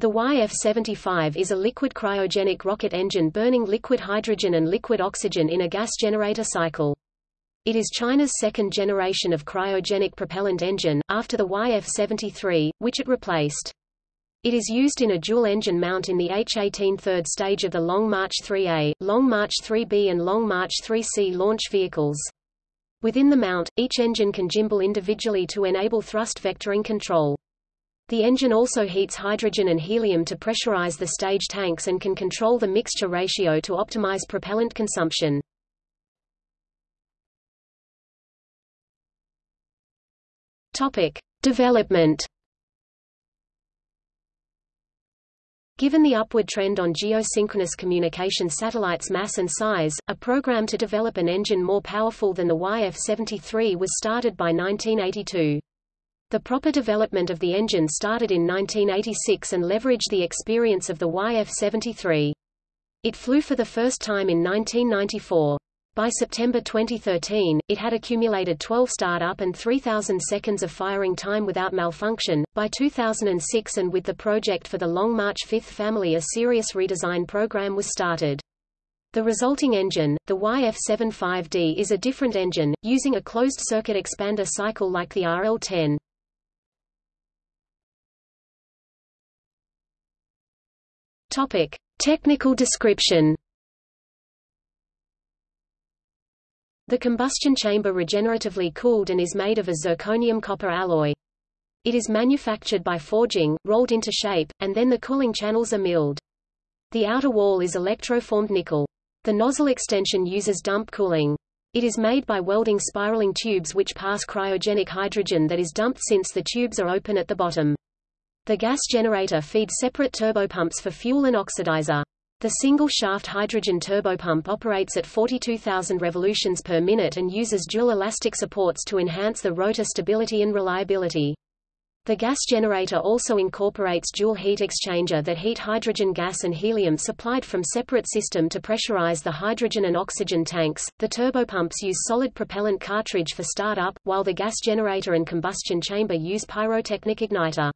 The YF-75 is a liquid cryogenic rocket engine burning liquid hydrogen and liquid oxygen in a gas generator cycle. It is China's second generation of cryogenic propellant engine, after the YF-73, which it replaced. It is used in a dual-engine mount in the H-18 third stage of the Long March 3A, Long March 3B and Long March 3C launch vehicles. Within the mount, each engine can gimbal individually to enable thrust vectoring control. The engine also heats hydrogen and helium to pressurize the stage tanks and can control the mixture ratio to optimize propellant consumption. Topic: Development Given the upward trend on geosynchronous communication satellites' mass and size, a program to develop an engine more powerful than the YF-73 was started by 1982. The proper development of the engine started in 1986 and leveraged the experience of the YF-73. It flew for the first time in 1994. By September 2013, it had accumulated 12 startup and 3,000 seconds of firing time without malfunction. By 2006 and with the project for the Long March 5th family a serious redesign program was started. The resulting engine, the YF-75D is a different engine, using a closed-circuit expander cycle like the RL-10. Topic: Technical description. The combustion chamber regeneratively cooled and is made of a zirconium copper alloy. It is manufactured by forging, rolled into shape, and then the cooling channels are milled. The outer wall is electroformed nickel. The nozzle extension uses dump cooling. It is made by welding spiraling tubes which pass cryogenic hydrogen that is dumped since the tubes are open at the bottom. The gas generator feeds separate turbopumps for fuel and oxidizer. The single-shaft hydrogen turbopump operates at 42,000 revolutions per minute and uses dual elastic supports to enhance the rotor stability and reliability. The gas generator also incorporates dual heat exchanger that heat hydrogen gas and helium supplied from separate system to pressurize the hydrogen and oxygen tanks. The turbopumps use solid propellant cartridge for startup, while the gas generator and combustion chamber use pyrotechnic igniter.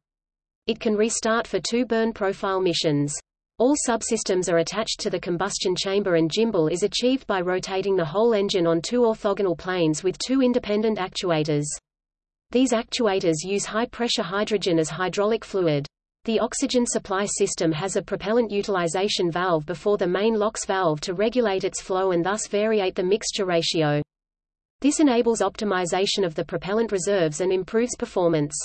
It can restart for two burn profile missions. All subsystems are attached to the combustion chamber and gimbal is achieved by rotating the whole engine on two orthogonal planes with two independent actuators. These actuators use high-pressure hydrogen as hydraulic fluid. The oxygen supply system has a propellant utilization valve before the main LOX valve to regulate its flow and thus variate the mixture ratio. This enables optimization of the propellant reserves and improves performance.